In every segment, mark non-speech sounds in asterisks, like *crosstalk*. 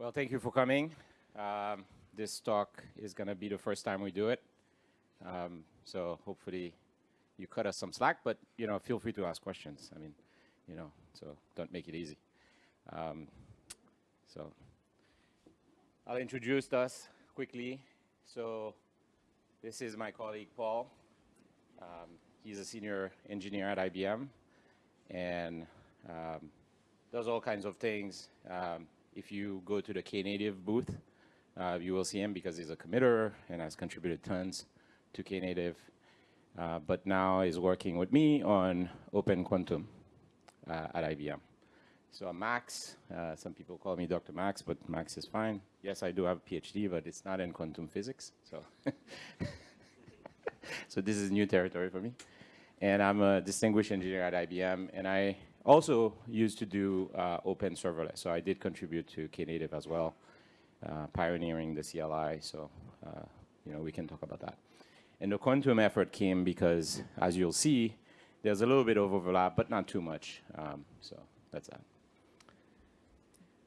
Well, thank you for coming. Um, this talk is going to be the first time we do it. Um, so hopefully you cut us some slack, but you know, feel free to ask questions. I mean, you know, so don't make it easy. Um, so I'll introduce us quickly. So this is my colleague, Paul. Um, he's a senior engineer at IBM and um, does all kinds of things. If you go to the Knative booth, uh, you will see him because he's a committer and has contributed tons to Knative. Uh, but now is working with me on Open Quantum uh, at IBM. So I'm Max. Uh, some people call me Dr. Max, but Max is fine. Yes, I do have a PhD, but it's not in quantum physics. So, *laughs* so this is new territory for me. And I'm a distinguished engineer at IBM, and I also used to do uh, open serverless. So I did contribute to Knative as well, uh, pioneering the CLI. So, uh, you know, we can talk about that. And the quantum effort came because, as you'll see, there's a little bit of overlap, but not too much. Um, so that's that.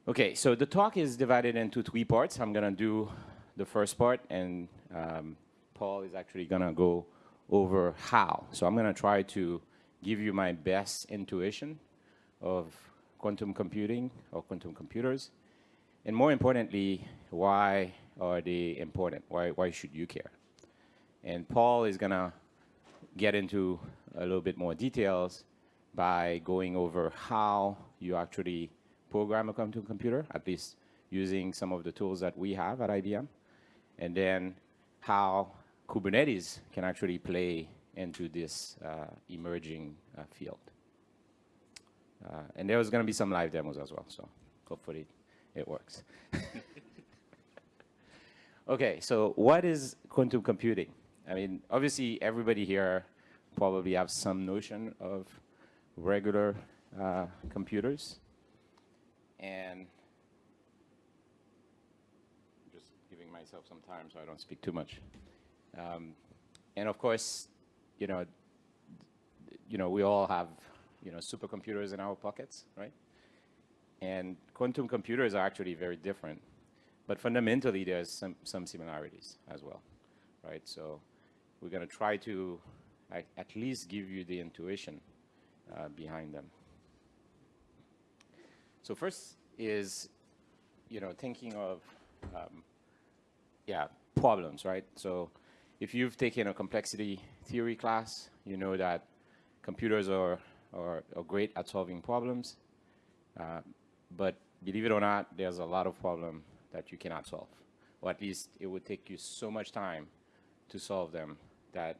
Okay, so the talk is divided into three parts. I'm going to do the first part, and um, Paul is actually going to go over how. So I'm going to try to give you my best intuition of quantum computing or quantum computers. And more importantly, why are they important? Why, why should you care? And Paul is going to get into a little bit more details by going over how you actually program a quantum computer, at least using some of the tools that we have at IBM, and then how Kubernetes can actually play into this uh, emerging uh, field. Uh, and there was going to be some live demos as well, so hopefully it works. *laughs* okay, so what is quantum computing? I mean, obviously everybody here probably have some notion of regular uh, computers and just giving myself some time so I don't speak too much. Um, and of course, you know, you know, we all have, you know, supercomputers in our pockets, right? And quantum computers are actually very different, but fundamentally there's some, some similarities as well, right? So we're going to try to at least give you the intuition uh, behind them. So first is, you know, thinking of, um, yeah, problems, right? So if you've taken a complexity theory class, you know that computers are, are, are great at solving problems. Uh, but believe it or not, there's a lot of problems that you cannot solve. Or at least it would take you so much time to solve them that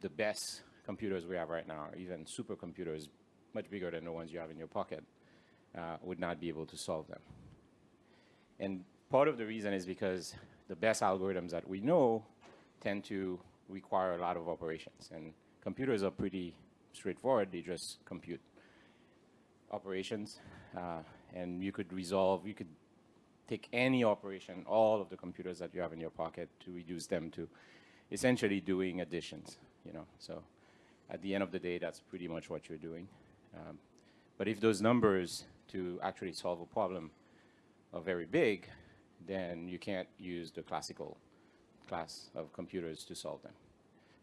the best computers we have right now, even supercomputers, much bigger than the ones you have in your pocket, uh, would not be able to solve them. And part of the reason is because the best algorithms that we know tend to require a lot of operations. And computers are pretty straightforward. They just compute operations. Uh, and you could resolve, you could take any operation, all of the computers that you have in your pocket to reduce them to essentially doing additions, you know. So at the end of the day, that's pretty much what you're doing. Um, but if those numbers to actually solve a problem are very big, then you can't use the classical class of computers to solve them.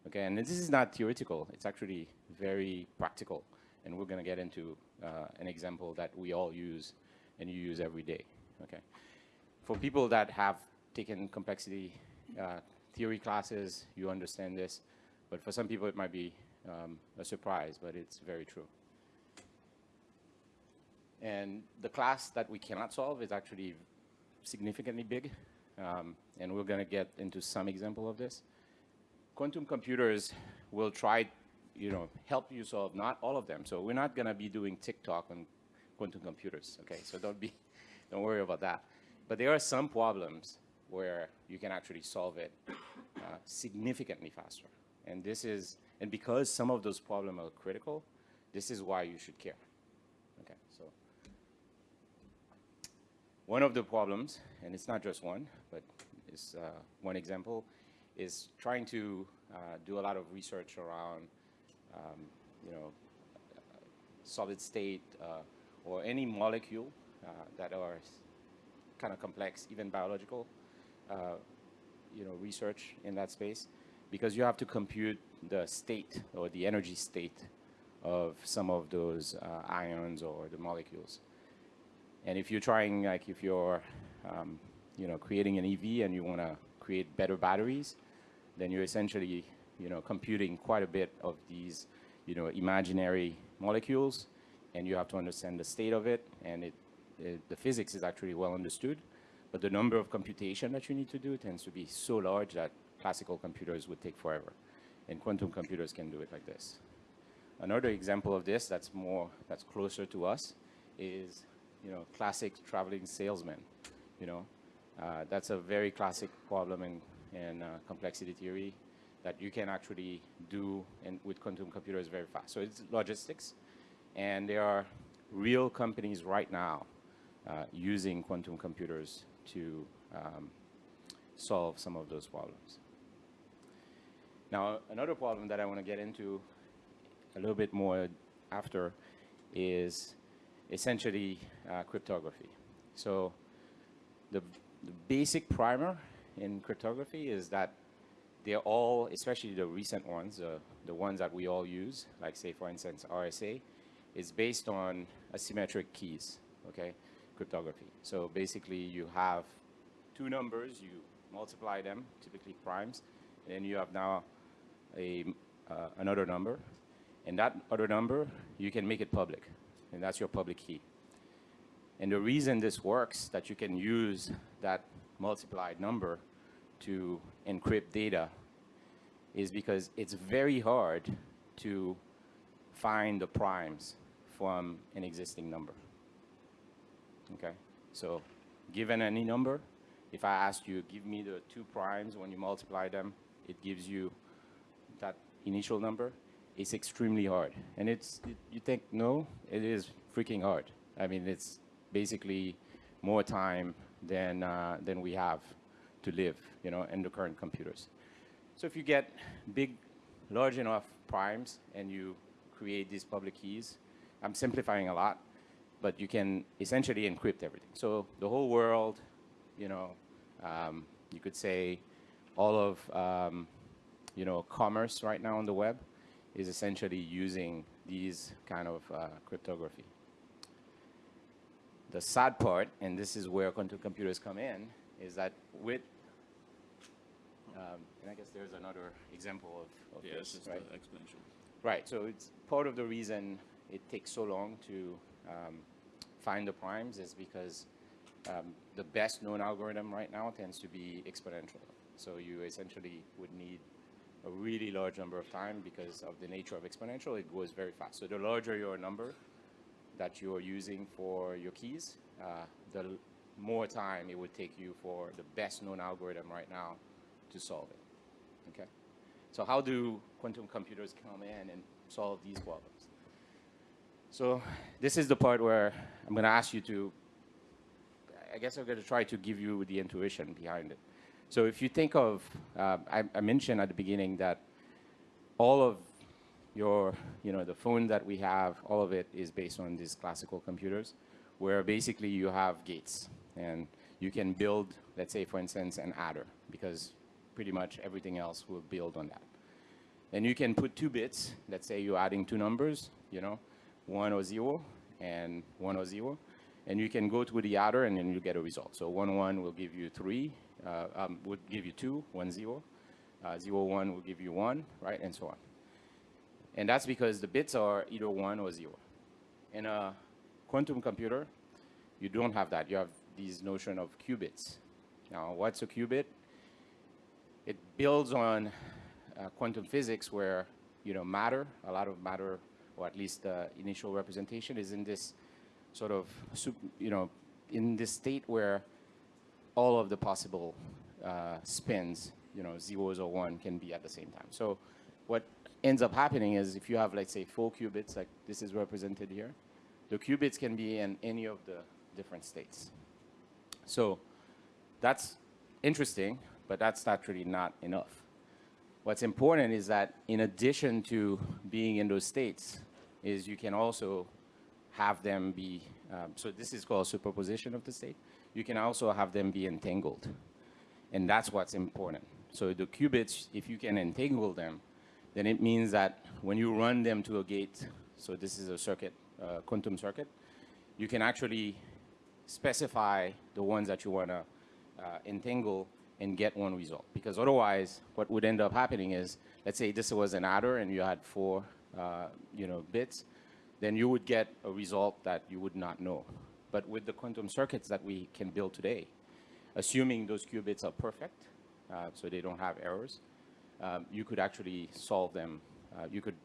Okay, and this is not theoretical, it's actually very practical. And we're gonna get into uh, an example that we all use and you use every day, okay? For people that have taken complexity uh, theory classes, you understand this, but for some people it might be um, a surprise, but it's very true. And the class that we cannot solve is actually significantly big, um, and we're going to get into some example of this. Quantum computers will try, you know, help you solve not all of them. So we're not going to be doing TikTok on quantum computers, okay? So don't be, *laughs* don't worry about that. But there are some problems where you can actually solve it uh, significantly faster. And this is, and because some of those problems are critical, this is why you should care. Okay, so one of the problems, and it's not just one, but it's uh, one example, is trying to uh, do a lot of research around, um, you know, solid state uh, or any molecule uh, that are kind of complex, even biological, uh, you know, research in that space, because you have to compute the state or the energy state of some of those ions or the molecules. And if you're trying, like if you're, um, you know, creating an EV and you want to create better batteries, then you're essentially, you know, computing quite a bit of these, you know, imaginary molecules, and you have to understand the state of it, and it, it, the physics is actually well understood, but the number of computation that you need to do tends to be so large that classical computers would take forever, and quantum computers can do it like this. Another example of this that's more, that's closer to us is, you know, classic traveling salesman, you know. Uh, that's a very classic problem in, in uh, complexity theory that you can actually do in, with quantum computers very fast. So it's logistics, and there are real companies right now uh, using quantum computers to um, solve some of those problems. Now, another problem that I want to get into a little bit more after is essentially uh, cryptography. So the, the basic primer in cryptography is that they're all, especially the recent ones, uh, the ones that we all use, like say for instance RSA, is based on asymmetric keys, okay, cryptography. So basically you have two numbers, you multiply them, typically primes, and you have now a, uh, another number, and that other number, you can make it public, and that's your public key. And the reason this works, that you can use that multiplied number to encrypt data, is because it's very hard to find the primes from an existing number. Okay, so given any number, if I ask you, give me the two primes, when you multiply them, it gives you that initial number it's extremely hard. And it's, it, you think, no, it is freaking hard. I mean, it's basically more time than, uh, than we have to live, you know, in the current computers. So if you get big, large enough primes and you create these public keys, I'm simplifying a lot, but you can essentially encrypt everything. So the whole world, you know, um, you could say all of, um, you know, commerce right now on the web is essentially using these kind of uh, cryptography. The sad part, and this is where quantum computers come in, is that with, um, and I guess there's another example of, of yes, this, right? exponential. Right, so it's part of the reason it takes so long to um, find the primes is because um, the best known algorithm right now tends to be exponential. So you essentially would need a really large number of time because of the nature of exponential, it goes very fast. So the larger your number that you're using for your keys, uh, the more time it would take you for the best known algorithm right now to solve it, okay? So how do quantum computers come in and solve these problems? So this is the part where I'm gonna ask you to, I guess I'm gonna try to give you the intuition behind it. So if you think of, uh, I, I, mentioned at the beginning that all of your, you know, the phone that we have, all of it is based on these classical computers, where basically you have gates, and you can build, let's say, for instance, an adder, because pretty much everything else will build on that. And you can put two bits, let's say you're adding two numbers, you know, one or zero, and one or zero, and you can go to the adder and then you get a result. So one one will give you three, uh, um, would give you two, one zero. Uh, zero one will give you one, right, and so on. And that's because the bits are either one or zero. In a quantum computer, you don't have that. You have this notion of qubits. Now, what's a qubit? It builds on uh, quantum physics where, you know, matter, a lot of matter, or at least the initial representation is in this sort of, you know, in this state where all of the possible uh, spins, you know, zeros or one can be at the same time. So what ends up happening is if you have, let's say, four qubits, like this is represented here, the qubits can be in any of the different states. So that's interesting, but that's actually not enough. What's important is that in addition to being in those states, is you can also have them be, um, so this is called superposition of the state you can also have them be entangled. And that's what's important. So the qubits, if you can entangle them, then it means that when you run them to a gate, so this is a circuit, uh, quantum circuit, you can actually specify the ones that you want to uh, entangle and get one result. Because otherwise, what would end up happening is, let's say this was an adder and you had four uh, you know, bits, then you would get a result that you would not know. But with the quantum circuits that we can build today, assuming those qubits are perfect, uh, so they don't have errors, um, you could actually solve them. Uh, you could,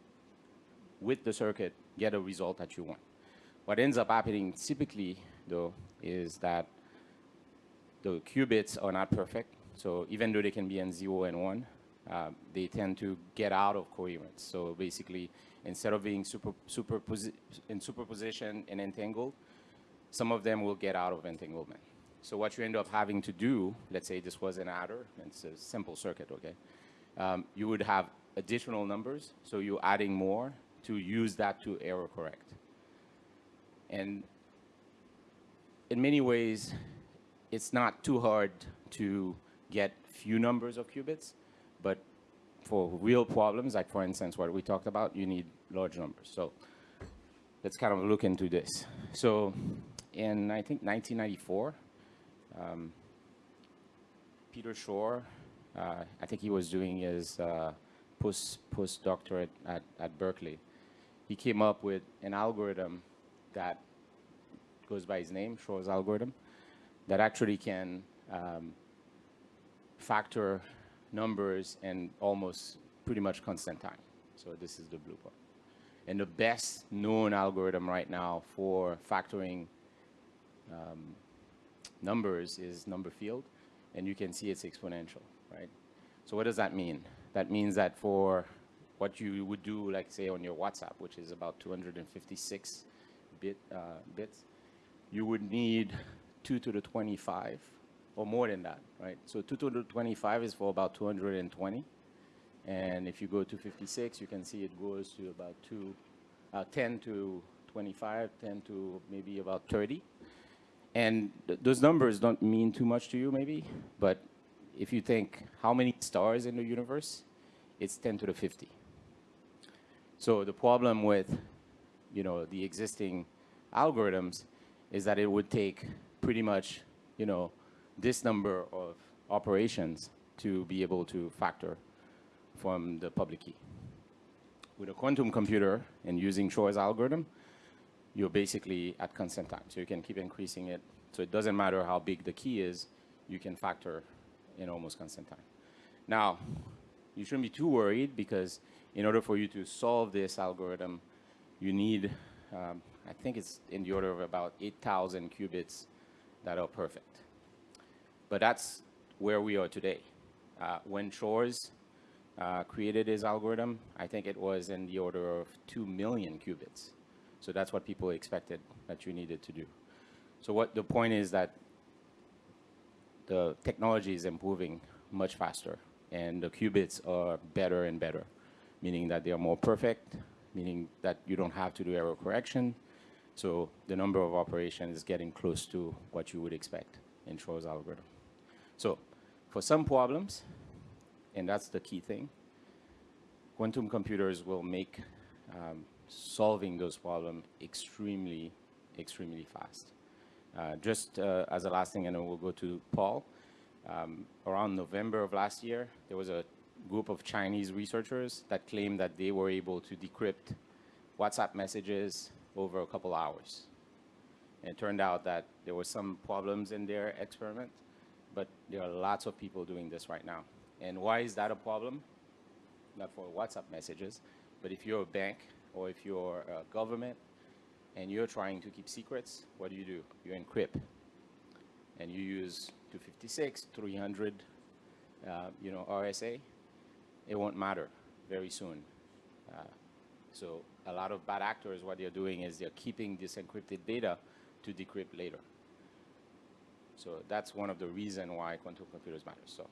with the circuit, get a result that you want. What ends up happening typically, though, is that the qubits are not perfect. So even though they can be in 0 and 1, uh, they tend to get out of coherence. So basically, instead of being super, in superposition and entangled, some of them will get out of entanglement. So what you end up having to do, let's say this was an adder, it's a simple circuit, okay? Um, you would have additional numbers, so you're adding more to use that to error correct. And in many ways, it's not too hard to get few numbers of qubits, but for real problems, like for instance, what we talked about, you need large numbers. So let's kind of look into this. So in, I think, 1994, um, Peter Shor, uh, I think he was doing his uh, post postdoctorate at, at Berkeley. He came up with an algorithm that goes by his name, Shor's algorithm, that actually can um, factor numbers in almost pretty much constant time. So this is the blue part. And the best known algorithm right now for factoring um, numbers is number field, and you can see it's exponential, right? So what does that mean? That means that for what you would do, like say on your WhatsApp, which is about 256 bit, uh, bits, you would need 2 to the 25 or more than that, right? So 2 to the 25 is for about 220. And if you go to 56, you can see it goes to about two, uh, 10 to 25, 10 to maybe about 30. And th those numbers don't mean too much to you maybe, but if you think how many stars in the universe, it's 10 to the 50. So the problem with, you know, the existing algorithms is that it would take pretty much, you know, this number of operations to be able to factor from the public key. With a quantum computer and using Shor's algorithm, you're basically at constant time. So you can keep increasing it. So it doesn't matter how big the key is, you can factor in almost constant time. Now, you shouldn't be too worried because in order for you to solve this algorithm, you need, um, I think it's in the order of about 8,000 qubits that are perfect. But that's where we are today. Uh, when Shor's uh, created his algorithm, I think it was in the order of 2 million qubits. So that's what people expected that you needed to do. So what the point is that the technology is improving much faster and the qubits are better and better, meaning that they are more perfect, meaning that you don't have to do error correction. So the number of operations is getting close to what you would expect in Shor's algorithm. So for some problems, and that's the key thing, quantum computers will make um, solving those problems extremely, extremely fast. Uh, just uh, as a last thing, and then we'll go to Paul. Um, around November of last year, there was a group of Chinese researchers that claimed that they were able to decrypt WhatsApp messages over a couple hours. And it turned out that there were some problems in their experiment, but there are lots of people doing this right now. And why is that a problem? Not for WhatsApp messages, but if you're a bank or if you're a government and you're trying to keep secrets, what do you do? You encrypt. And you use 256, 300, uh, you know, RSA. It won't matter very soon. Uh, so a lot of bad actors, what they're doing is they're keeping this encrypted data to decrypt later. So that's one of the reasons why quantum computers matter. So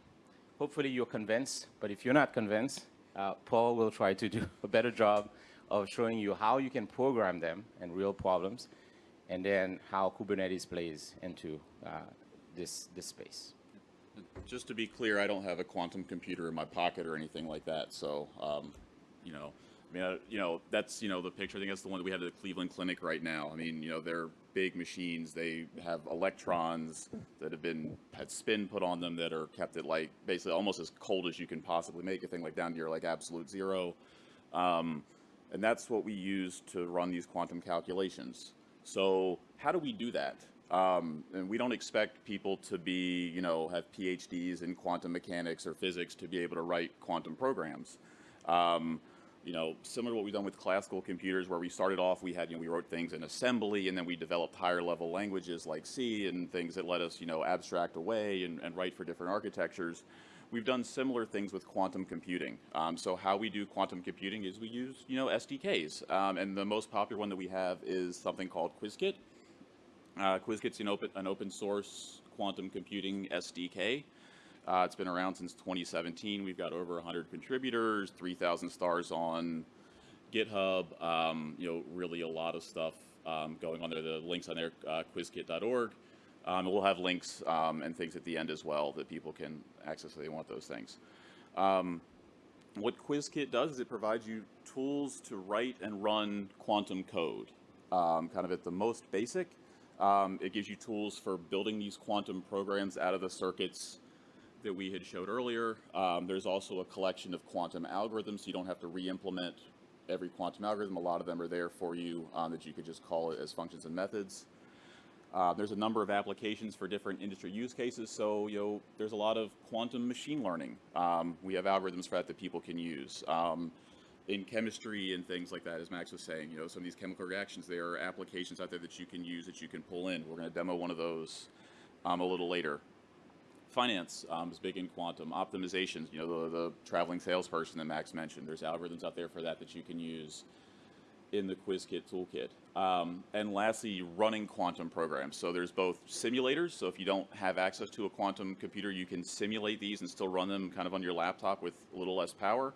hopefully you're convinced, but if you're not convinced, uh, Paul will try to do a better job of showing you how you can program them and real problems, and then how Kubernetes plays into uh, this this space. Just to be clear, I don't have a quantum computer in my pocket or anything like that. So, um, you know, I mean, uh, you know, that's you know the picture. I think that's the one that we have at the Cleveland Clinic right now. I mean, you know, they're big machines. They have electrons that have been had spin put on them that are kept at like basically almost as cold as you can possibly make a thing, like down to your like absolute zero. Um, and that's what we use to run these quantum calculations. So how do we do that? Um, and we don't expect people to be, you know, have PhDs in quantum mechanics or physics to be able to write quantum programs. Um, you know, similar to what we've done with classical computers, where we started off, we had, you know, we wrote things in assembly, and then we developed higher level languages like C and things that let us, you know, abstract away and, and write for different architectures. We've done similar things with quantum computing. Um, so how we do quantum computing is we use, you know, SDKs. Um, and the most popular one that we have is something called Qiskit. Uh, Qiskit's an open, an open source quantum computing SDK. Uh, it's been around since 2017. We've got over 100 contributors, 3,000 stars on GitHub. Um, you know, really a lot of stuff um, going on there. The links on there, uh, Qiskit.org. Um, we'll have links um, and things at the end as well that people can access if they want those things. Um, what Qiskit does is it provides you tools to write and run quantum code, um, kind of at the most basic. Um, it gives you tools for building these quantum programs out of the circuits that we had showed earlier. Um, there's also a collection of quantum algorithms, so you don't have to re-implement every quantum algorithm. A lot of them are there for you that you could just call it as functions and methods. Uh, there's a number of applications for different industry use cases, so you know there's a lot of quantum machine learning. Um, we have algorithms for that that people can use. Um, in chemistry and things like that, as Max was saying, you know, some of these chemical reactions, there are applications out there that you can use that you can pull in. We're going to demo one of those um, a little later. Finance um, is big in quantum. Optimizations, you know, the, the traveling salesperson that Max mentioned, there's algorithms out there for that that you can use in the Qiskit toolkit. Um, and lastly, running quantum programs. So there's both simulators, so if you don't have access to a quantum computer, you can simulate these and still run them kind of on your laptop with a little less power.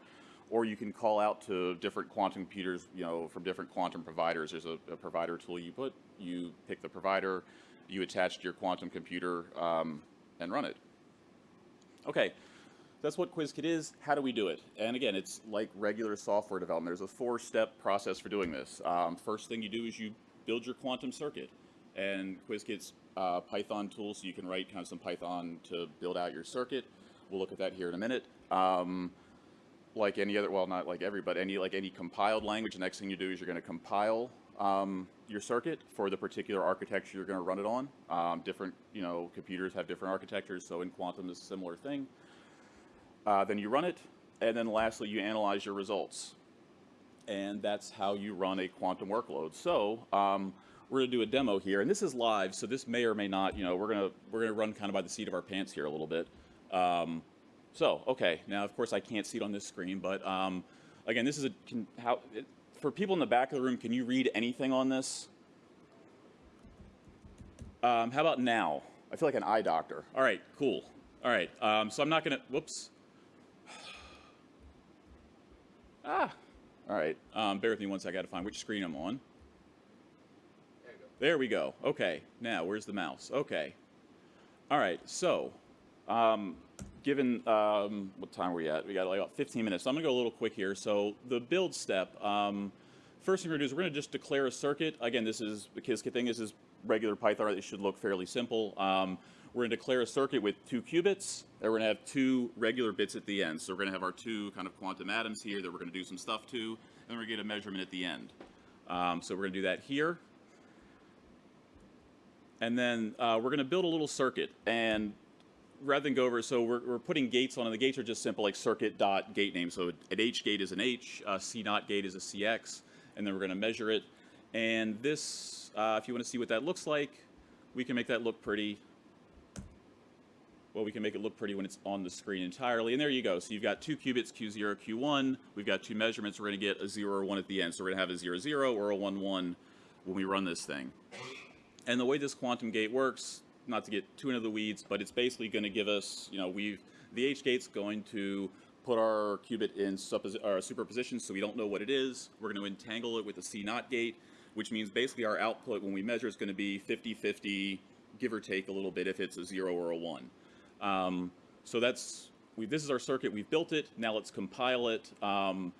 Or you can call out to different quantum computers, you know, from different quantum providers. There's a, a provider tool you put, you pick the provider, you attach to your quantum computer um, and run it. Okay, that's what Qiskit is. How do we do it? And again, it's like regular software development. There's a four-step process for doing this. Um, first thing you do is you build your quantum circuit. And Qiskit's uh, Python tool, so you can write kind of some Python to build out your circuit. We'll look at that here in a minute. Um, like any other, well, not like every, but any like any compiled language, the next thing you do is you're going to compile um, your circuit for the particular architecture you're going to run it on. Um, different, you know, computers have different architectures, so in quantum it's a similar thing. Uh, then you run it, and then lastly you analyze your results. And that's how you run a quantum workload. So um, we're going to do a demo here, and this is live, so this may or may not, you know, we're going to we're going to run kind of by the seat of our pants here a little bit. Um, so, okay, now of course I can't see it on this screen, but um, again, this is a, can, how, it, for people in the back of the room, can you read anything on this? Um, how about now? I feel like an eye doctor. All right, cool. All right, um, so I'm not gonna, whoops. Ah, all right, um, bear with me second, I gotta find which screen I'm on. There we go. Okay, now where's the mouse? Okay. All right, so um, given um, what time are we at? We got like about 15 minutes. So I'm gonna go a little quick here. So the build step. Um, first thing we're gonna do is we're gonna just declare a circuit. Again, this is the Qiskit thing. This is regular Python. It should look fairly simple. Um, we're gonna declare a circuit with two qubits, and we're gonna have two regular bits at the end. So we're gonna have our two kind of quantum atoms here that we're gonna do some stuff to, and we're gonna get a measurement at the end. Um, so we're gonna do that here. And then uh, we're gonna build a little circuit, and rather than go over, so we're, we're putting gates on, and the gates are just simple like circuit dot gate name. So an H gate is an H, not gate is a CX, and then we're going to measure it. And this, uh, if you want to see what that looks like, we can make that look pretty. Well, we can make it look pretty when it's on the screen entirely. And there you go. So you've got two qubits, Q0, Q1. We've got two measurements. We're going to get a 0 or 1 at the end. So we're going to have a 0, 0 or a 1, 1 when we run this thing. And the way this quantum gate works, not to get too into the weeds, but it's basically going to give us, you know, we've, the H gate's going to put our qubit in superposition so we don't know what it is. We're going to entangle it with the C gate, which means basically our output when we measure is going to be 50-50 give or take a little bit if it's a zero or a one. Um, so that's, we, this is our circuit, we've built it, now let's compile it. Um,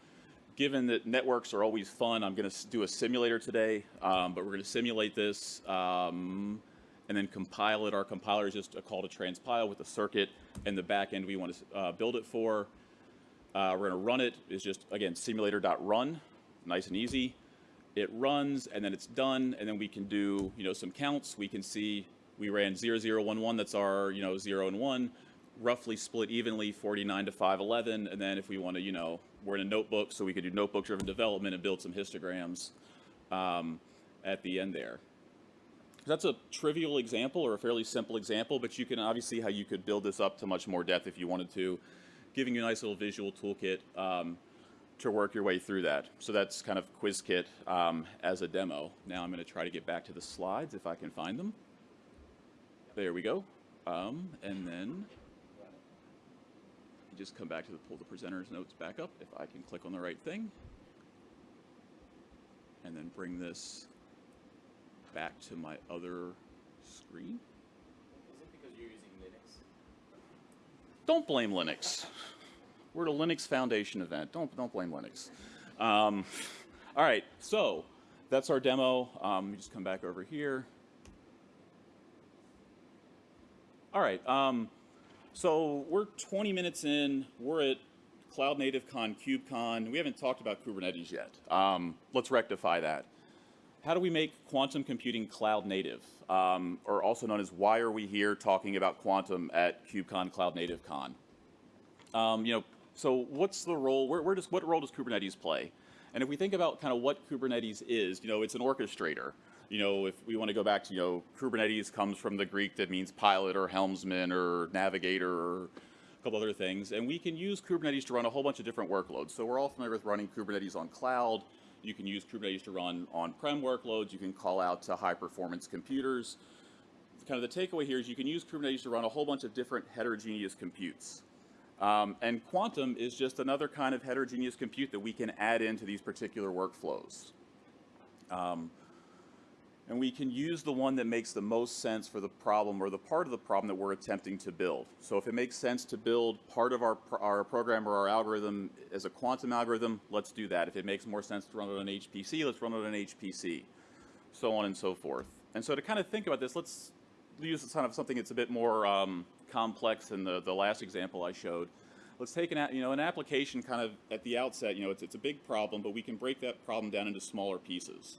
given that networks are always fun, I'm gonna do a simulator today, um, but we're gonna simulate this, um, and then compile it. Our compiler is just a call to transpile with the circuit and the back end we want to uh, build it for. Uh, we're going to run it. It's just, again, simulator.run, nice and easy. It runs, and then it's done, and then we can do, you know, some counts. We can see we ran 0011, that's our, you know, 0 and 1, roughly split evenly, 49 to 511, and then if we want to, you know, we're in a notebook, so we could do notebook-driven development and build some histograms um, at the end there. That's a trivial example or a fairly simple example, but you can obviously see how you could build this up to much more depth if you wanted to, giving you a nice little visual toolkit um, to work your way through that. So that's kind of Qiskit um, as a demo. Now I'm going to try to get back to the slides if I can find them. There we go. Um, and then just come back to the pull the presenter's notes back up if I can click on the right thing. And then bring this back to my other screen. Is it because you're using Linux? Don't blame Linux. We're at a Linux Foundation event. Don't don't blame Linux. Um, *laughs* all right, so that's our demo. Um, let me just come back over here. All right, um, so we're 20 minutes in. We're at Cloud Native Con, KubeCon. We haven't talked about Kubernetes yet. Um, let's rectify that. How do we make quantum computing cloud native? Um, or also known as why are we here talking about quantum at KubeCon Cloud Native Con? Um, you know, so what's the role, where, where does, what role does Kubernetes play? And if we think about kind of what Kubernetes is, you know, it's an orchestrator. You know, if we want to go back to, you know, Kubernetes comes from the Greek that means pilot or helmsman or navigator or a couple other things. And we can use Kubernetes to run a whole bunch of different workloads. So we're all familiar with running Kubernetes on cloud. You can use Kubernetes to run on-prem workloads. You can call out to high-performance computers. Kind of the takeaway here is you can use Kubernetes to run a whole bunch of different heterogeneous computes. Um, and quantum is just another kind of heterogeneous compute that we can add into these particular workflows. Um, and we can use the one that makes the most sense for the problem or the part of the problem that we're attempting to build. So if it makes sense to build part of our, our program or our algorithm as a quantum algorithm, let's do that. If it makes more sense to run it on HPC, let's run it on HPC, so on and so forth. And so to kind of think about this, let's use kind of something that's a bit more um, complex than the, the last example I showed. Let's take an, you know, an application kind of at the outset, you know, it's, it's a big problem, but we can break that problem down into smaller pieces.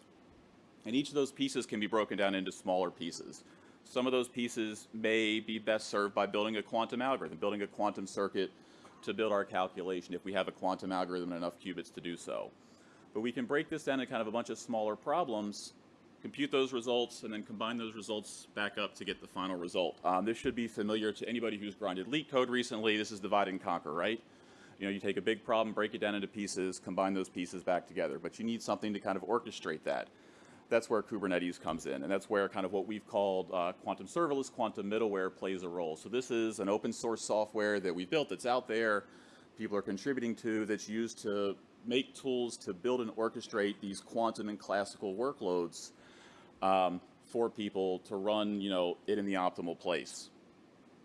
And each of those pieces can be broken down into smaller pieces. Some of those pieces may be best served by building a quantum algorithm, building a quantum circuit to build our calculation if we have a quantum algorithm and enough qubits to do so. But we can break this down into kind of a bunch of smaller problems, compute those results, and then combine those results back up to get the final result. Um, this should be familiar to anybody who's grinded LeetCode recently. This is divide and conquer, right? You know, you take a big problem, break it down into pieces, combine those pieces back together. But you need something to kind of orchestrate that that's where Kubernetes comes in, and that's where kind of what we've called uh, quantum serverless, quantum middleware plays a role. So this is an open source software that we've built that's out there, people are contributing to, that's used to make tools to build and orchestrate these quantum and classical workloads um, for people to run, you know, it in the optimal place.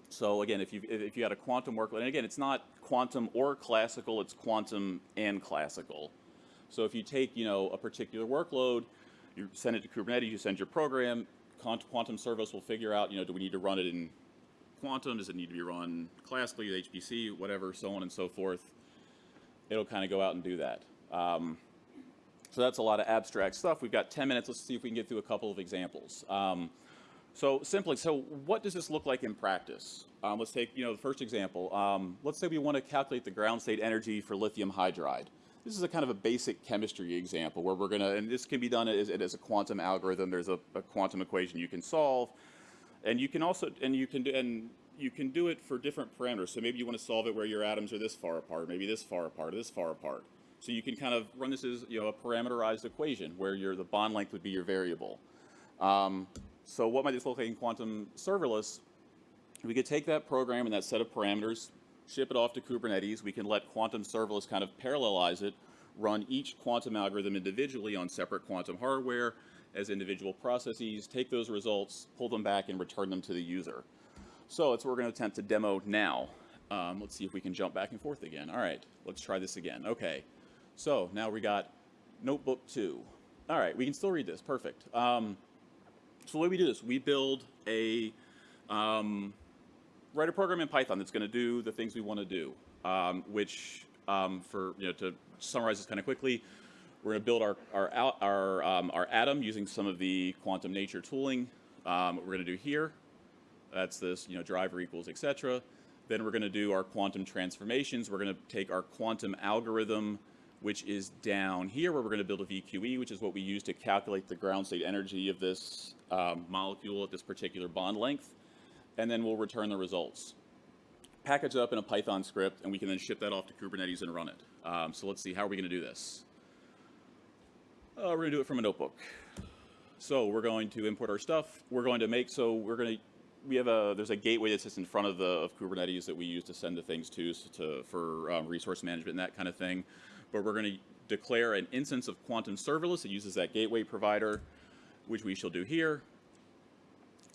So again, if you if you had a quantum workload, and again, it's not quantum or classical, it's quantum and classical. So if you take, you know, a particular workload, you send it to Kubernetes, you send your program, Quantum Serverless will figure out, you know, do we need to run it in quantum? Does it need to be run classically, HPC, whatever, so on and so forth. It'll kind of go out and do that. Um, so that's a lot of abstract stuff. We've got 10 minutes. Let's see if we can get through a couple of examples. Um, so simply, so what does this look like in practice? Um, let's take, you know, the first example. Um, let's say we want to calculate the ground state energy for lithium hydride. This is a kind of a basic chemistry example where we're going to, and this can be done as, as a quantum algorithm. There's a, a quantum equation you can solve, and you can also, and you can do, and you can do it for different parameters. So maybe you want to solve it where your atoms are this far apart, maybe this far apart, or this far apart. So you can kind of run this as, you know, a parameterized equation where your the bond length would be your variable. Um, so what might this look like in quantum serverless? We could take that program and that set of parameters, ship it off to Kubernetes. We can let quantum serverless kind of parallelize it, run each quantum algorithm individually on separate quantum hardware, as individual processes, take those results, pull them back, and return them to the user. So that's what we're going to attempt to demo now. Um, let's see if we can jump back and forth again. All right, let's try this again. Okay, so now we got notebook two. All right, we can still read this, perfect. Um, so the way we do this, we build a, um, write a program in Python that's going to do the things we want to do, um, which um, for, you know, to summarize this kind of quickly, we're going to build our, our, our, um, our atom using some of the quantum nature tooling. Um, what we're going to do here, that's this, you know, driver equals, et cetera. Then we're going to do our quantum transformations. We're going to take our quantum algorithm, which is down here, where we're going to build a VQE, which is what we use to calculate the ground state energy of this um, molecule at this particular bond length. And then we'll return the results. Package it up in a Python script, and we can then ship that off to Kubernetes and run it. Um, so let's see, how are we going to do this? Uh, we're going to do it from a notebook. So we're going to import our stuff. We're going to make, so we're going to, we have a, there's a gateway that sits in front of the, of Kubernetes that we use to send the things to, so to for um, resource management and that kind of thing. But we're going to declare an instance of Quantum Serverless that uses that gateway provider, which we shall do here.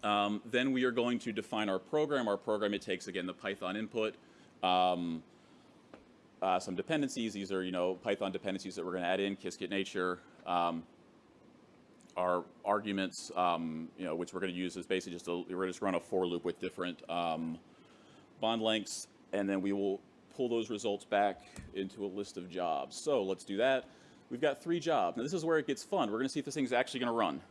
Um, then we are going to define our program. Our program, it takes, again, the Python input, um, uh, some dependencies. These are, you know, Python dependencies that we're going to add in, Qiskit nature. Um, our arguments, um, you know, which we're going to use is basically just a, we're going to just run a for loop with different um, bond lengths, and then we will pull those results back into a list of jobs. So let's do that. We've got three jobs. Now this is where it gets fun. We're going to see if this thing's actually going to run.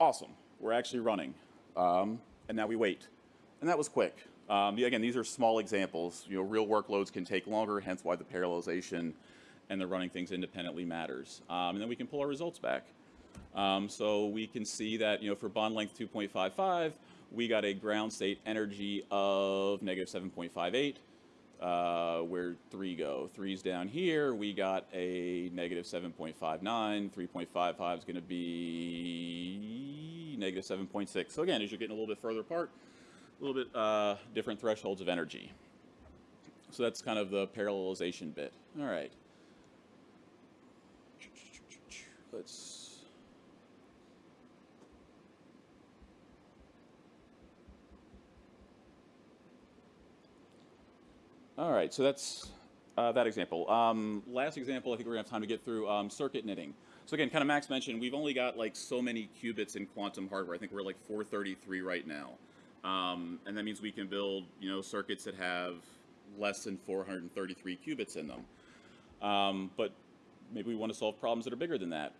Awesome. We're actually running. Um, and now we wait. And that was quick. Um, again, these are small examples. You know, real workloads can take longer, hence why the parallelization and the running things independently matters. Um, and then we can pull our results back. Um, so we can see that, you know, for bond length 2.55, we got a ground state energy of negative 7.58. Uh, where three go? Three's down here. We got a negative 7.59. 3.55 is going to be negative 7.6. So again, as you're getting a little bit further apart, a little bit uh, different thresholds of energy. So that's kind of the parallelization bit. All right. Let's. All right, so that's uh, that example. Um, last example, I think we're gonna have time to get through um, circuit knitting. So again, kind of Max mentioned, we've only got like so many qubits in quantum hardware. I think we're like 433 right now. Um, and that means we can build, you know, circuits that have less than 433 qubits in them. Um, but maybe we want to solve problems that are bigger than that.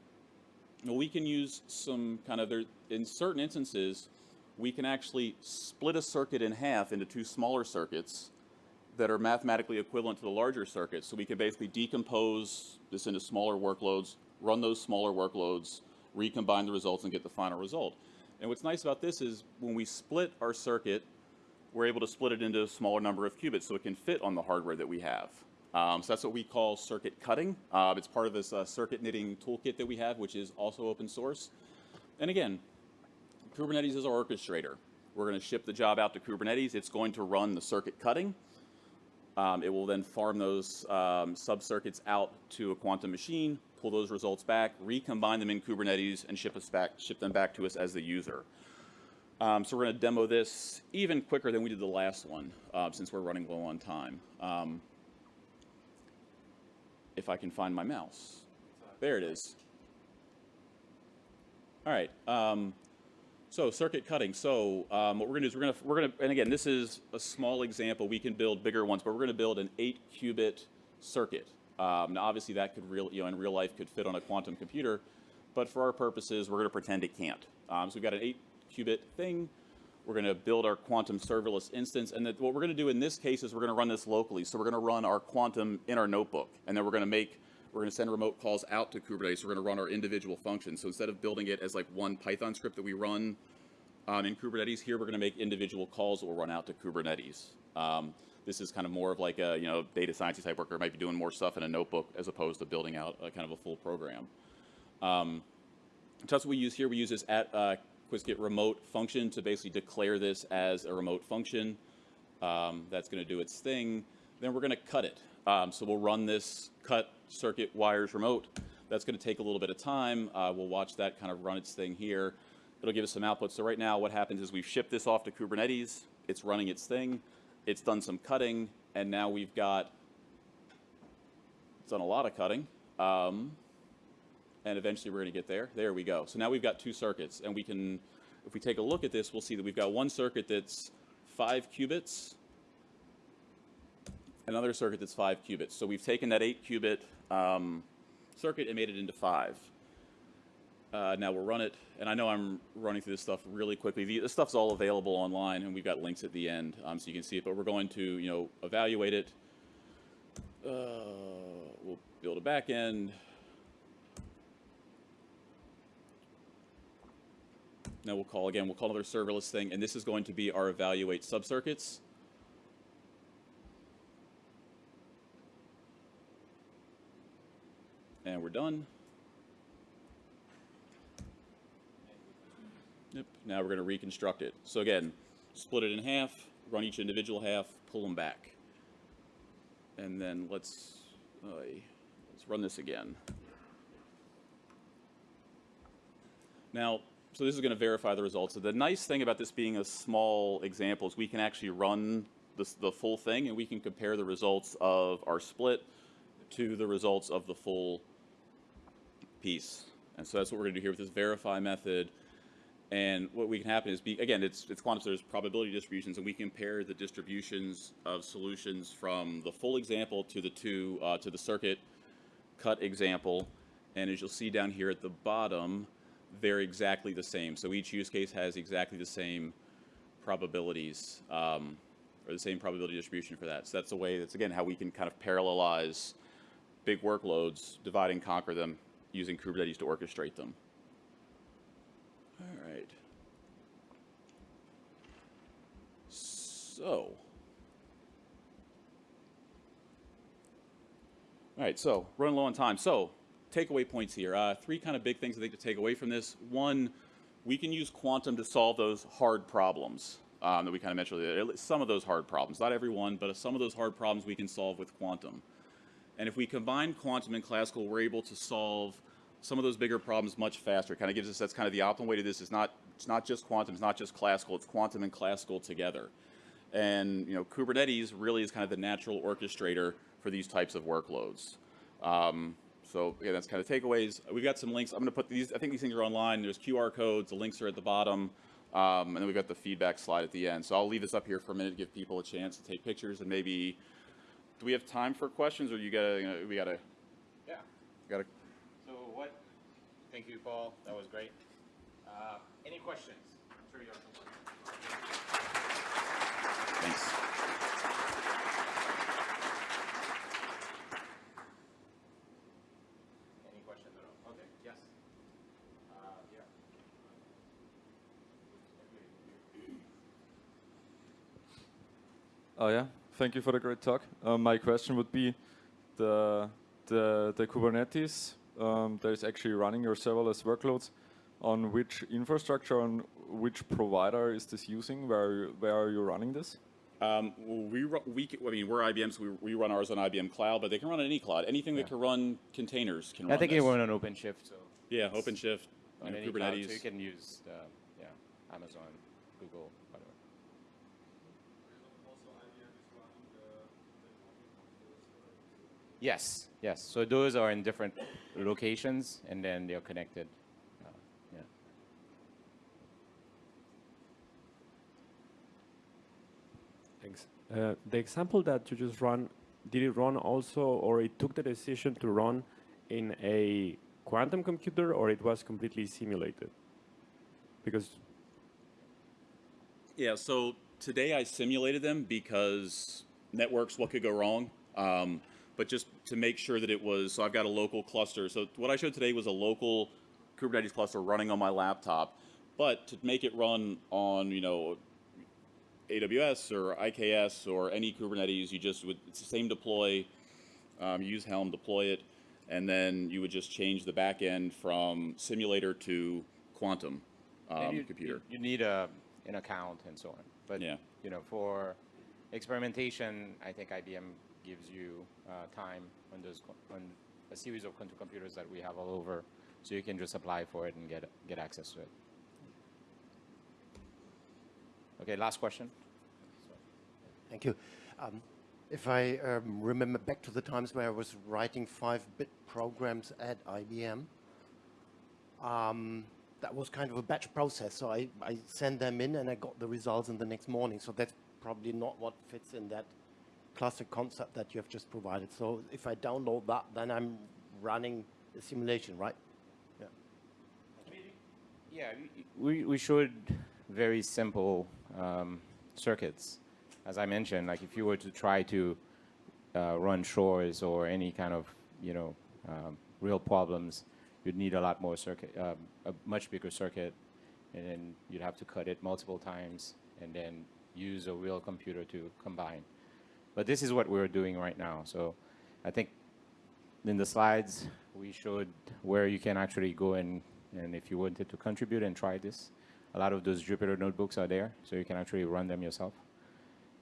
Well, we can use some kind of, there, in certain instances, we can actually split a circuit in half into two smaller circuits that are mathematically equivalent to the larger circuit. So we can basically decompose this into smaller workloads, run those smaller workloads, recombine the results, and get the final result. And what's nice about this is when we split our circuit, we're able to split it into a smaller number of qubits so it can fit on the hardware that we have. Um, so that's what we call circuit cutting. Uh, it's part of this uh, circuit knitting toolkit that we have, which is also open source. And again, Kubernetes is our orchestrator. We're going to ship the job out to Kubernetes. It's going to run the circuit cutting. Um, it will then farm those um, sub-circuits out to a quantum machine, pull those results back, recombine them in Kubernetes, and ship, us back, ship them back to us as the user. Um, so we're going to demo this even quicker than we did the last one, uh, since we're running low on time. Um, if I can find my mouse. There it is. All right. Um, so circuit cutting. So um, what we're going to do is we're going to we're going to and again this is a small example. We can build bigger ones, but we're going to build an eight qubit circuit. Um, now obviously that could real you know in real life could fit on a quantum computer, but for our purposes we're going to pretend it can't. Um, so we've got an eight qubit thing. We're going to build our quantum serverless instance, and what we're going to do in this case is we're going to run this locally. So we're going to run our quantum in our notebook, and then we're going to make we're going to send remote calls out to Kubernetes. We're going to run our individual functions. So instead of building it as like one Python script that we run um, in Kubernetes, here we're going to make individual calls that will run out to Kubernetes. Um, this is kind of more of like a you know data science type worker might be doing more stuff in a notebook as opposed to building out a, kind of a full program. Um, what we use here. We use this at uh, Qiskit remote function to basically declare this as a remote function. Um, that's going to do its thing. Then we're going to cut it. Um, so we'll run this cut circuit wires remote. That's going to take a little bit of time. Uh, we'll watch that kind of run its thing here. It'll give us some output. So right now what happens is we've shipped this off to Kubernetes. It's running its thing. It's done some cutting. And now we've got, it's done a lot of cutting. Um, and eventually we're going to get there. There we go. So now we've got two circuits. And we can, if we take a look at this, we'll see that we've got one circuit that's five qubits, another circuit that's five qubits. So we've taken that eight qubit um, circuit and made it into five. Uh, now we'll run it, and I know I'm running through this stuff really quickly. The, this stuff's all available online, and we've got links at the end um, so you can see it. But we're going to, you know, evaluate it. Uh, we'll build a backend. Now we'll call again. We'll call another serverless thing, and this is going to be our evaluate subcircuits. And we're done. Yep. Now we're going to reconstruct it. So again, split it in half, run each individual half, pull them back. And then let's, uh, let's run this again. Now, so this is going to verify the results. So the nice thing about this being a small example is we can actually run this, the full thing and we can compare the results of our split to the results of the full piece. And so that's what we're going to do here with this verify method. And what we can happen is, be, again, it's, it's quantum, so there's probability distributions, and we compare the distributions of solutions from the full example to the two, uh, to the circuit cut example. And as you'll see down here at the bottom, they're exactly the same. So each use case has exactly the same probabilities, um, or the same probability distribution for that. So that's a way, that's again how we can kind of parallelize big workloads, divide and conquer them using Kubernetes to orchestrate them. All right. So, all right, so running low on time. So, takeaway points here. Uh, three kind of big things I think to take away from this. One, we can use quantum to solve those hard problems um, that we kind of mentioned. Some of those hard problems, not every one, but some of those hard problems we can solve with quantum. And if we combine quantum and classical, we're able to solve some of those bigger problems much faster. It kind of gives us, that's kind of the optimal way to this. It's not, it's not just quantum, it's not just classical, it's quantum and classical together. And, you know, Kubernetes really is kind of the natural orchestrator for these types of workloads. Um, so yeah, that's kind of takeaways. We've got some links. I'm going to put these, I think these things are online. There's QR codes, the links are at the bottom. Um, and then we've got the feedback slide at the end. So I'll leave this up here for a minute to give people a chance to take pictures and maybe, do we have time for questions or you gotta, you know, we gotta, Yeah. gotta, thank you, Paul, that was great. Uh, Any questions? I'm sure you have some questions. thanks. Any questions at all? Okay, yes. Uh, yeah. Oh yeah, thank you for the great talk. Um, my question would be, the the, the Kubernetes um, that is actually running your serverless workloads, on which infrastructure, on which provider is this using? Where are you, where are you running this? Um, we, ru- we, c- I mean, we're IBM, so we, we run ours on IBM Cloud, but they can run on any cloud. Anything that can run containers can run I think this. it went on OpenShift, so. Yeah, OpenShift, you on know, any cloud, Kubernetes. So you can use, the, yeah, Amazon, Google, whatever. Yes, yes. So those are in different locations, and then they're connected. Uh, yeah. Thanks. Uh, the example that you just run, did it run also, or it took the decision to run in a quantum computer, or it was completely simulated? Because Yeah, so today I simulated them because networks, what could go wrong? Um, but just to make sure that it was, so I've got a local cluster. So what I showed today was a local Kubernetes cluster running on my laptop. But to make it run on, you know, AWS or IKS or any Kubernetes, you just would, it's the same deploy, um, use Helm, deploy it, and then you would just change the backend from simulator to quantum um, you, computer. You, you need a, an account and so on. But Yeah. you know, for experimentation, I think IBM gives you uh, time on those on a series of quantum computers that we have all over, so you can just apply for it and get get access to it. Okay, last question. Thank you. Um, if I um, remember back to the times where I was writing five-bit programs at IBM, um, that was kind of a batch process. So I, I sent them in and I got the results in the next morning. So that's probably not what fits in that classic concept that you have just provided. So if I download that, then I'm running a simulation, right? Yeah. Yeah, we, we showed very simple um, circuits. As I mentioned, like if you were to try to uh, run Shor's or any kind of, you know, um, real problems, you'd need a lot more circuit, um, a much bigger circuit, and then you'd have to cut it multiple times and then use a real computer to combine. But this is what we're doing right now. So I think in the slides, we showed where you can actually go and, and if you wanted to contribute and try this, a lot of those Jupyter notebooks are there, so you can actually run them yourself.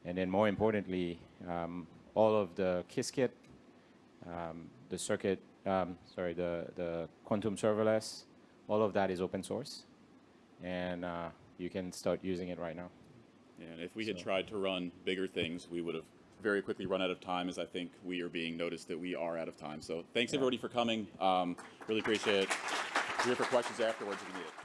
And then more importantly, um, all of the Qiskit, um, the circuit, um, sorry, the, the quantum serverless, all of that is open source. And uh, you can start using it right now. And if we had tried to run bigger things, we would have very quickly run out of time, as I think we are being noticed that we are out of time. So thanks everybody for coming. Um, really appreciate it. We're here for questions afterwards if you need it.